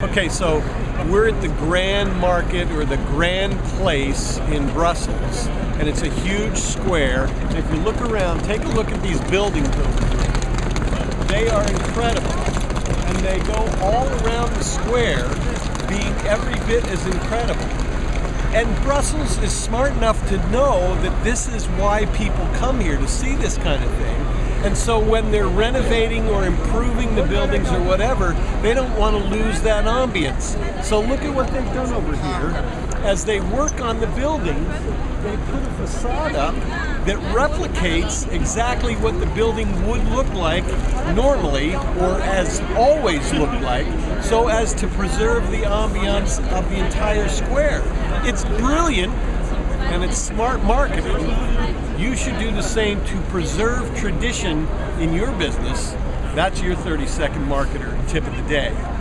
Okay, so we're at the Grand Market or the Grand Place in Brussels, and it's a huge square. If you look around, take a look at these buildings. They are incredible, and they go all around the square, being every bit as incredible. And Brussels is smart enough to know that this is why people come here to see this kind of thing. And so when they're renovating or improving the buildings or whatever, they don't want to lose that ambience. So look at what they've done over here. As they work on the building, they put a facade up that replicates exactly what the building would look like normally or as always looked like so as to preserve the ambiance of the entire square. It's brilliant and it's smart marketing. You should do the same to preserve tradition in your business. That's your 30 second marketer tip of the day.